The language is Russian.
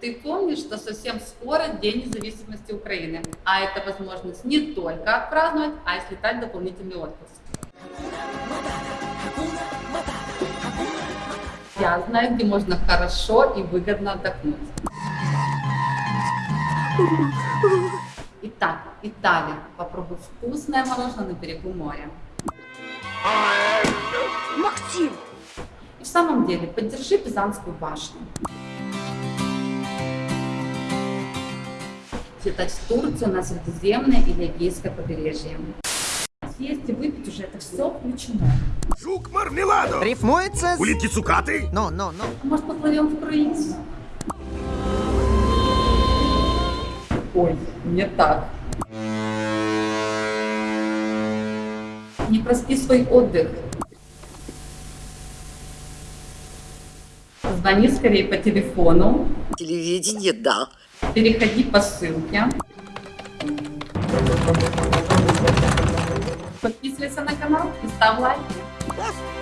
Ты помнишь, что совсем скоро День независимости Украины, а это возможность не только отпраздновать, а и слетать в дополнительный отпуск. Я знаю, где можно хорошо и выгодно отдохнуть. Итак, Италия. Попробуй вкусное мороженое на берегу моря. Максим! И в самом деле, поддержи Пизанскую башню. Слетать в Турцию на Средиземное или Эгейское побережье. Съесть и выпить уже это все включено. Жук мармеладо! Рифмуется с... Улитки цукаты? Ну, ну, ну. А Может, поплывем в круиз? Ой, не так. Не проспи свой отдых. Звони скорее по телефону, Телевидение, да. Переходи по ссылке. Подписывайся на канал и ставь лайки.